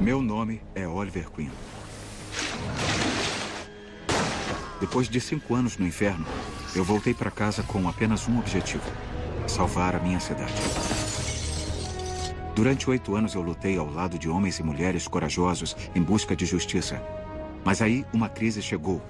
Meu nome é Oliver Queen. Depois de cinco anos no inferno, eu voltei para casa com apenas um objetivo: salvar a minha cidade. Durante oito anos eu lutei ao lado de homens e mulheres corajosos em busca de justiça. Mas aí uma crise chegou